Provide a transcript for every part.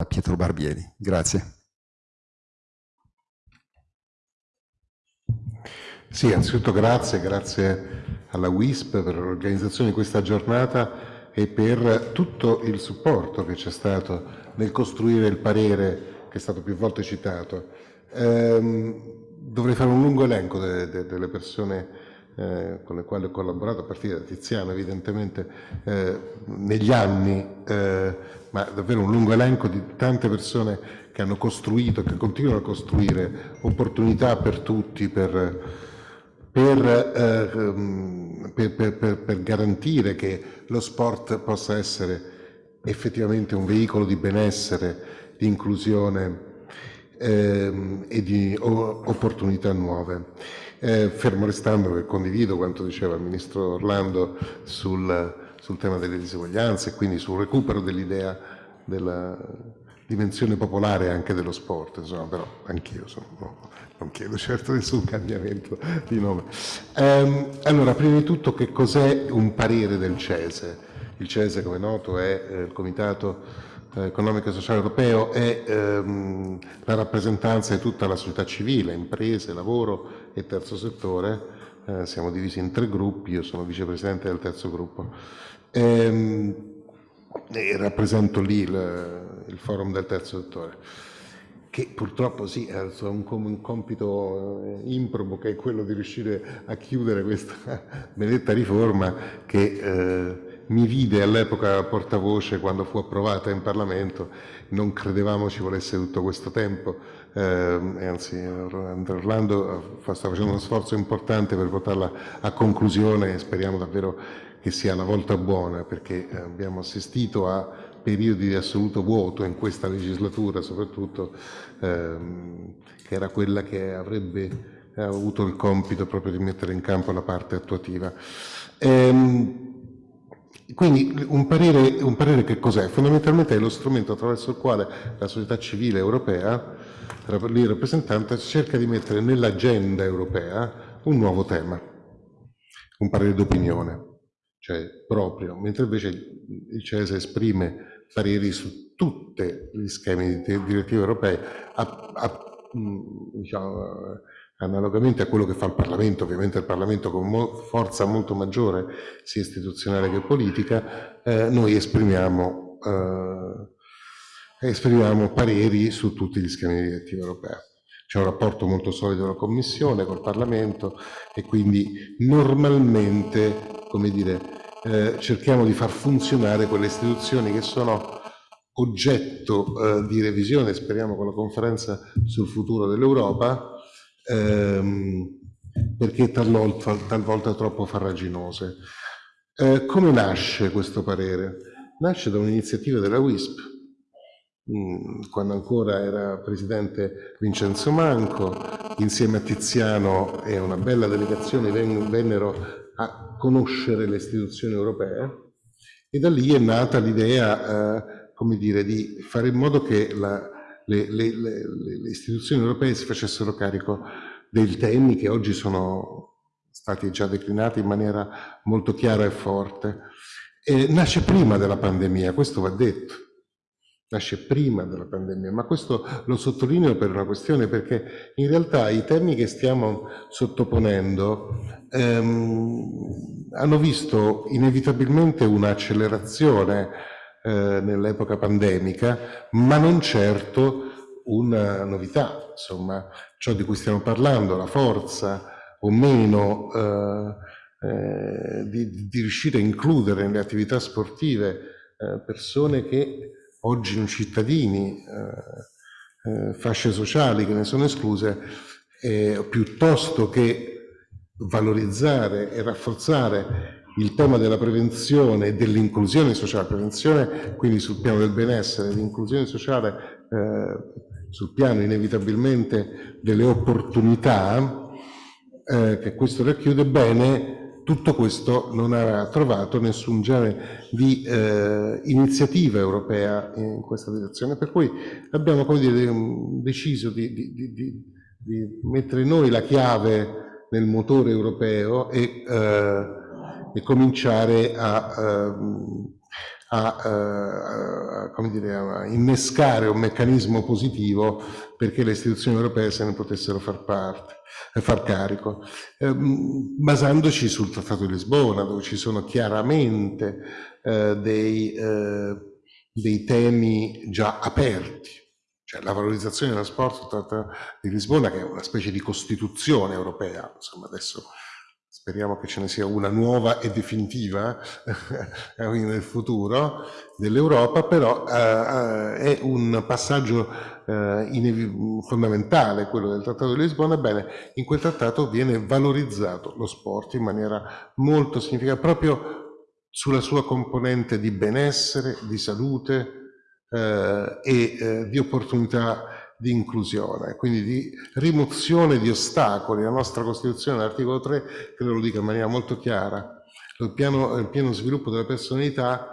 a Pietro Barbieri. Grazie. Sì, anzitutto grazie, grazie alla WISP per l'organizzazione di questa giornata e per tutto il supporto che c'è stato nel costruire il parere che è stato più volte citato. Ehm, dovrei fare un lungo elenco de, de, delle persone eh, con le quali ho collaborato, a partire da Tiziano evidentemente, eh, negli anni, eh, ma davvero un lungo elenco di tante persone che hanno costruito, che continuano a costruire opportunità per tutti, per per, ehm, per, per, per, garantire che lo sport possa essere effettivamente un veicolo di benessere, di inclusione ehm, e di opportunità nuove. Eh, fermo restando che condivido quanto diceva il Ministro Orlando sul, sul tema delle diseguaglianze e quindi sul recupero dell'idea della dimensione popolare anche dello sport, insomma, però anch'io no, non chiedo certo nessun cambiamento di nome. Um, allora, prima di tutto che cos'è un parere del CESE? Il CESE, come è noto, è eh, il Comitato eh, Economico e Sociale Europeo, è ehm, la rappresentanza di tutta la società civile, imprese, lavoro e terzo settore. Eh, siamo divisi in tre gruppi, io sono vicepresidente del terzo gruppo. Ehm, e rappresento lì il, il, forum del terzo settore, che purtroppo sì, ha un, un compito eh, improbo che è quello di riuscire a chiudere questa benedetta riforma che eh, mi vide all'epoca portavoce quando fu approvata in Parlamento, non credevamo ci volesse tutto questo tempo, eh, anzi Orlando sta facendo uno sforzo importante per portarla a conclusione e speriamo davvero che sia la volta buona perché abbiamo assistito a periodi di assoluto vuoto in questa legislatura soprattutto ehm, che era quella che avrebbe avuto il compito proprio di mettere in campo la parte attuativa. Ehm, quindi un parere, un parere che cos'è? Fondamentalmente è lo strumento attraverso il quale la società civile europea, lì rappresentante, cerca di mettere nell'agenda europea un nuovo tema, un parere d'opinione cioè proprio, mentre invece il CESE esprime pareri su tutti gli schemi di direttive europee, a, a, diciamo, analogamente a quello che fa il Parlamento, ovviamente il Parlamento con mo forza molto maggiore, sia istituzionale che politica, eh, noi esprimiamo, eh, esprimiamo pareri su tutti gli schemi di direttiva europea. C'è un rapporto molto solido con la Commissione, col Parlamento e quindi normalmente come dire, eh, cerchiamo di far funzionare quelle istituzioni che sono oggetto eh, di revisione, speriamo con la conferenza sul futuro dell'Europa, ehm, perché talvolta, talvolta troppo farraginose. Eh, come nasce questo parere? Nasce da un'iniziativa della WISP, quando ancora era presidente Vincenzo Manco, insieme a Tiziano e una bella delegazione vennero a conoscere le istituzioni europee e da lì è nata l'idea, eh, come dire, di fare in modo che la, le, le, le, le, istituzioni europee si facessero carico dei temi che oggi sono stati già declinati in maniera molto chiara e forte. E nasce prima della pandemia, questo va detto nasce prima della pandemia, ma questo lo sottolineo per una questione perché in realtà i temi che stiamo sottoponendo ehm, hanno visto inevitabilmente un'accelerazione eh, nell'epoca pandemica, ma non certo una novità, insomma, ciò di cui stiamo parlando, la forza o meno eh, eh, di, di, riuscire a includere nelle attività sportive eh, persone che oggi cittadini, eh, eh, fasce sociali che ne sono escluse, eh, piuttosto che valorizzare e rafforzare il tema della prevenzione e dell'inclusione sociale, prevenzione quindi sul piano del benessere, l'inclusione sociale eh, sul piano inevitabilmente delle opportunità eh, che questo racchiude bene, tutto questo non ha trovato nessun genere di eh, iniziativa europea in questa direzione, per cui abbiamo dire, deciso di, di, di, di mettere noi la chiave nel motore europeo e, eh, e cominciare a, eh, a, eh, dire, a, innescare un meccanismo positivo perché le istituzioni europee se ne potessero far parte e far carico, eh, basandoci sul Trattato di Lisbona, dove ci sono chiaramente eh, dei, eh, dei temi già aperti, cioè la valorizzazione dello sport, il Trattato di Lisbona, che è una specie di costituzione europea, insomma adesso speriamo che ce ne sia una nuova e definitiva nel futuro dell'Europa, però eh, è un passaggio eh, fondamentale, quello del Trattato di Lisbona, ebbene in quel trattato viene valorizzato lo sport in maniera molto significativa, proprio sulla sua componente di benessere, di salute eh, e eh, di opportunità di inclusione, quindi di rimozione di ostacoli. La nostra Costituzione, l'articolo 3, credo lo dica in maniera molto chiara, il pieno, il pieno sviluppo della personalità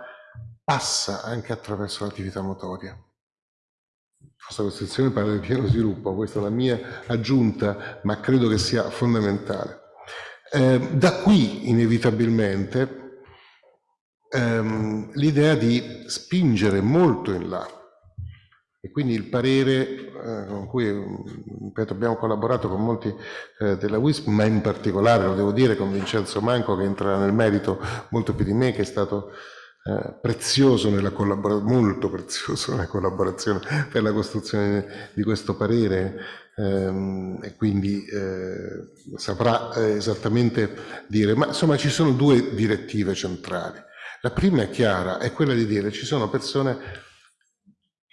passa anche attraverso l'attività motoria. La nostra Costituzione parla di pieno sviluppo, questa è la mia aggiunta, ma credo che sia fondamentale. Eh, da qui, inevitabilmente, ehm, l'idea di spingere molto in là e quindi il parere eh, con cui ripeto, abbiamo collaborato con molti eh, della WISP, ma in particolare, lo devo dire, con Vincenzo Manco che entra nel merito molto più di me, che è stato eh, prezioso nella molto prezioso nella collaborazione per la costruzione di questo parere ehm, e quindi eh, saprà eh, esattamente dire, ma insomma ci sono due direttive centrali. La prima è chiara, è quella di dire ci sono persone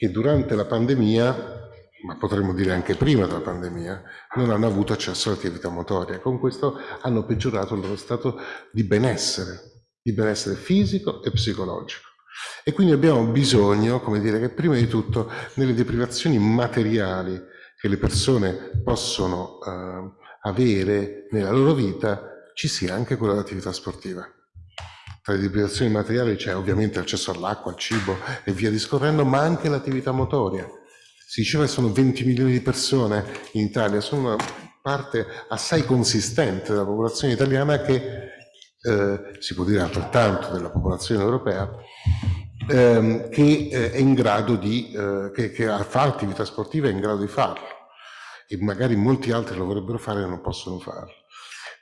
che durante la pandemia, ma potremmo dire anche prima della pandemia, non hanno avuto accesso all'attività motoria. Con questo hanno peggiorato il loro stato di benessere, di benessere fisico e psicologico. E quindi abbiamo bisogno, come dire, che prima di tutto nelle deprivazioni materiali che le persone possono eh, avere nella loro vita ci sia anche quella dell'attività sportiva. Tra le deprivazioni materiali c'è ovviamente l'accesso all'acqua, al cibo e via discorrendo, ma anche l'attività motoria. Si diceva che sono 20 milioni di persone in Italia, sono una parte assai consistente della popolazione italiana che eh, si può dire altrettanto della popolazione europea, ehm, che eh, è in grado di, eh, che, che fa attività sportiva è in grado di farlo e magari molti altri lo vorrebbero fare e non possono farlo.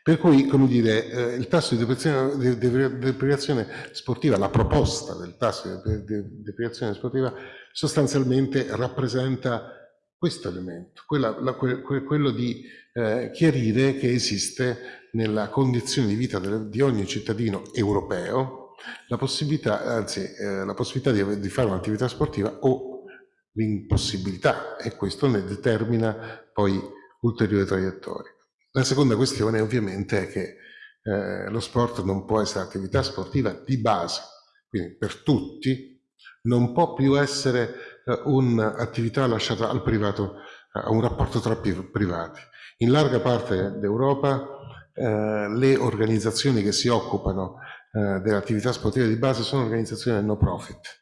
Per cui, come dire, eh, il tasso di deprivazione, de, deprivazione, sportiva, la proposta del tasso di de, deprivazione sportiva sostanzialmente rappresenta questo elemento, quella, la, que, quello di eh, chiarire che esiste nella condizione di vita di ogni cittadino europeo la possibilità, anzi, eh, la possibilità di, di fare un'attività sportiva o l'impossibilità e questo ne determina poi ulteriori traiettorie. La seconda questione ovviamente è che eh, lo sport non può essere attività sportiva di base, quindi per tutti, non può più essere eh, un'attività lasciata al privato, a un rapporto tra privati. In larga parte d'Europa eh, le organizzazioni che si occupano eh, dell'attività sportiva di base sono organizzazioni no profit,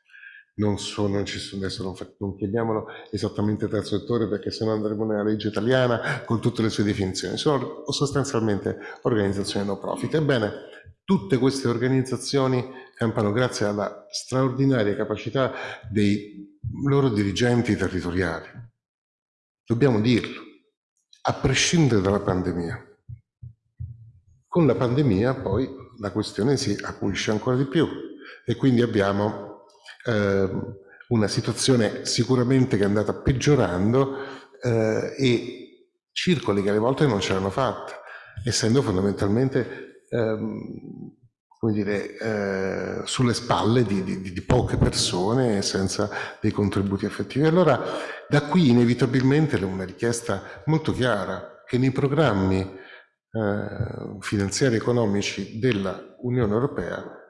non sono, ci sono, adesso non, non, chiamiamolo esattamente terzo settore perché se no andremo nella legge italiana con tutte le sue definizioni, sono sostanzialmente organizzazioni no profit. Ebbene, tutte queste organizzazioni campano grazie alla straordinaria capacità dei loro dirigenti territoriali. Dobbiamo dirlo, a prescindere dalla pandemia. Con la pandemia poi la questione si acuisce ancora di più e quindi abbiamo eh, una situazione sicuramente che è andata peggiorando eh, e circoli che alle volte non ce l'hanno fatta, essendo fondamentalmente ehm, come dire, eh, sulle spalle di, di, di, poche persone senza dei contributi effettivi. Allora da qui inevitabilmente una richiesta molto chiara che nei programmi eh, finanziari economici della Unione Europea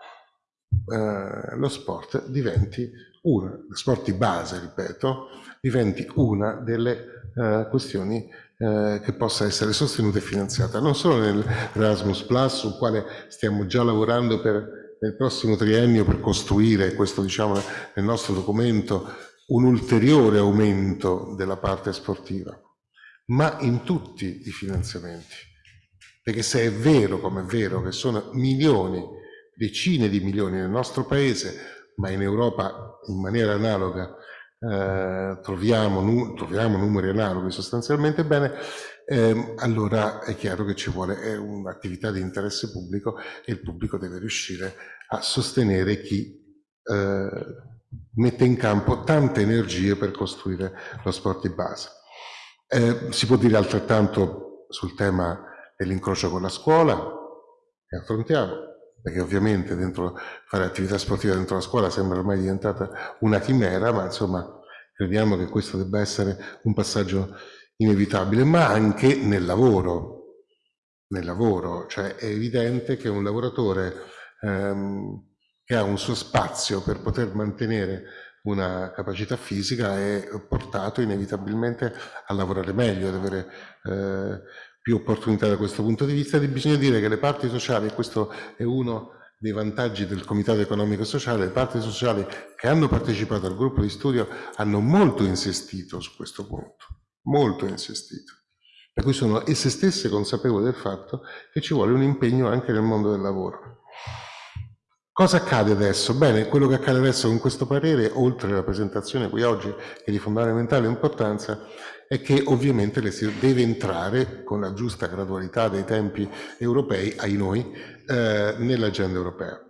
eh, lo sport diventi una, lo sport di base, ripeto, diventi una delle eh, questioni eh, che possa essere sostenuta e finanziata, non solo nell'Erasmus Plus, sul quale stiamo già lavorando per, nel prossimo triennio per costruire, questo diciamo nel nostro documento, un ulteriore aumento della parte sportiva, ma in tutti i finanziamenti. Perché se è vero, come è vero, che sono milioni decine di milioni nel nostro paese, ma in Europa in maniera analoga eh, troviamo, nu troviamo, numeri analoghi sostanzialmente bene, ehm, allora è chiaro che ci vuole un'attività di interesse pubblico e il pubblico deve riuscire a sostenere chi eh, mette in campo tante energie per costruire lo sport di base. Eh, si può dire altrettanto sul tema dell'incrocio con la scuola, che affrontiamo, perché ovviamente dentro, fare attività sportiva dentro la scuola sembra ormai diventata una chimera, ma insomma crediamo che questo debba essere un passaggio inevitabile, ma anche nel lavoro. Nel lavoro, cioè è evidente che un lavoratore ehm, che ha un suo spazio per poter mantenere una capacità fisica è portato inevitabilmente a lavorare meglio, ad avere eh, più opportunità da questo punto di vista e bisogna dire che le parti sociali, e questo è uno dei vantaggi del Comitato Economico e Sociale, le parti sociali che hanno partecipato al gruppo di studio hanno molto insistito su questo punto, molto insistito. Per cui sono esse stesse consapevoli del fatto che ci vuole un impegno anche nel mondo del lavoro. Cosa accade adesso? Bene, quello che accade adesso con questo parere, oltre alla presentazione qui oggi, che è di fondamentale importanza, è che ovviamente deve entrare con la giusta gradualità dei tempi europei, ai noi, eh, nell'agenda europea.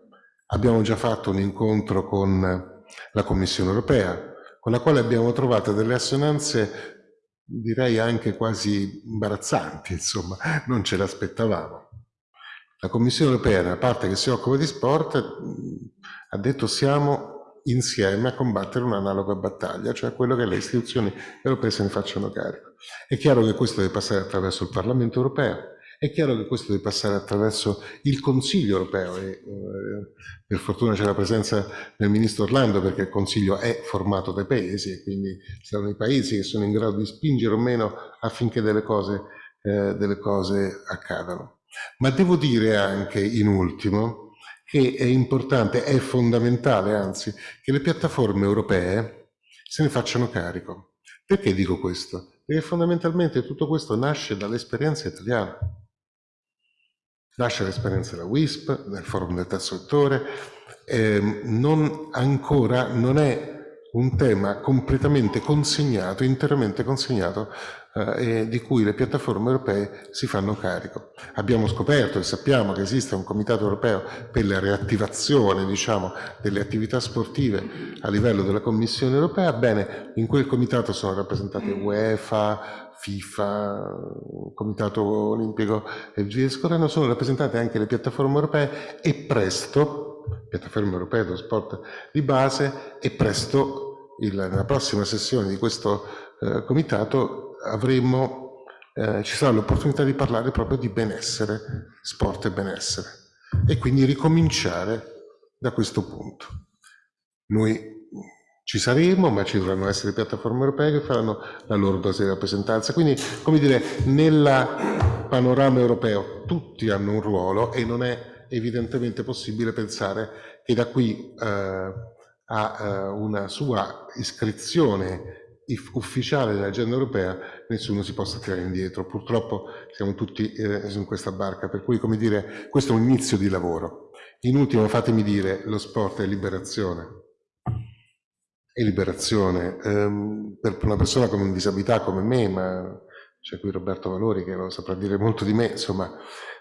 Abbiamo già fatto un incontro con la Commissione europea, con la quale abbiamo trovato delle assonanze, direi anche quasi imbarazzanti, insomma, non ce l'aspettavamo. La Commissione europea, nella parte che si occupa di sport, ha detto siamo insieme a combattere un'analoga battaglia, cioè quello che le istituzioni europee se ne facciano carico. È chiaro che questo deve passare attraverso il Parlamento europeo, è chiaro che questo deve passare attraverso il Consiglio europeo e eh, per fortuna c'è la presenza del Ministro Orlando perché il Consiglio è formato dai paesi e quindi saranno i paesi che sono in grado di spingere o meno affinché delle cose, eh, delle cose accadano. Ma devo dire anche, in ultimo, che è importante, è fondamentale anzi, che le piattaforme europee se ne facciano carico. Perché dico questo? Perché fondamentalmente tutto questo nasce dall'esperienza italiana. Nasce l'esperienza della WISP, del forum del terzo settore, eh, non ancora non è un tema completamente consegnato, interamente consegnato eh, di cui le piattaforme europee si fanno carico. Abbiamo scoperto e sappiamo che esiste un comitato europeo per la reattivazione diciamo, delle attività sportive a livello della Commissione europea, bene, in quel comitato sono rappresentate UEFA, FIFA, Comitato Olimpico e via discorrendo, sono rappresentate anche le piattaforme europee e presto, piattaforme europee dello sport di base, e presto il, nella prossima sessione di questo eh, comitato avremo, eh, ci sarà l'opportunità di parlare proprio di benessere, sport e benessere, e quindi ricominciare da questo punto. Noi ci saremo, ma ci dovranno essere piattaforme europee che faranno la loro dose di rappresentanza. Quindi, come dire, nel panorama europeo tutti hanno un ruolo e non è evidentemente possibile pensare che da qui eh, a eh, una sua iscrizione ufficiale dell'agenda europea nessuno si possa tirare indietro. Purtroppo siamo tutti eh, in questa barca, per cui come dire, questo è un inizio di lavoro. In ultimo fatemi dire, lo sport è liberazione. È liberazione. Ehm, per una persona con disabilità come me, ma c'è qui Roberto Valori che lo saprà dire molto di me, insomma,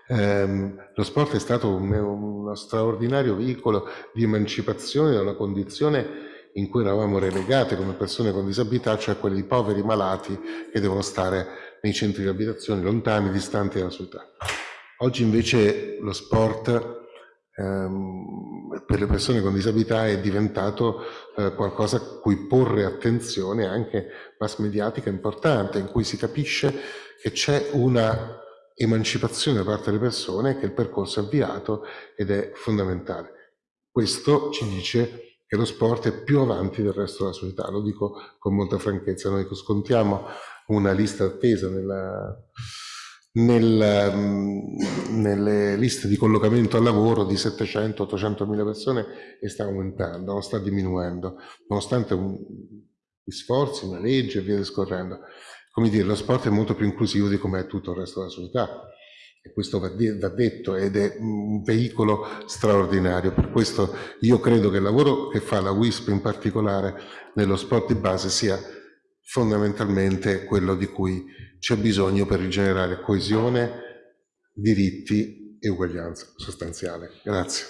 ehm, lo sport è stato un, uno straordinario veicolo di emancipazione da una condizione in cui eravamo relegati come persone con disabilità, cioè quelli poveri malati che devono stare nei centri di abitazione lontani, distanti dalla società. Oggi invece lo sport ehm, per le persone con disabilità è diventato eh, qualcosa a cui porre attenzione anche mass mediatica importante, in cui si capisce che c'è una emancipazione da parte delle persone, che il percorso è avviato ed è fondamentale. Questo ci dice che lo sport è più avanti del resto della società, lo dico con molta franchezza, noi scontiamo una lista attesa nella, nel, mm, nelle liste di collocamento al lavoro di 700-800 mila persone e sta aumentando, non sta diminuendo, nonostante un, gli sforzi, una legge e via discorrendo. Come dire, lo sport è molto più inclusivo di come è tutto il resto della società e questo va, va detto ed è un veicolo straordinario. Per questo io credo che il lavoro che fa la WISP in particolare nello sport di base sia fondamentalmente quello di cui c'è bisogno per rigenerare coesione, diritti e uguaglianza sostanziale. Grazie.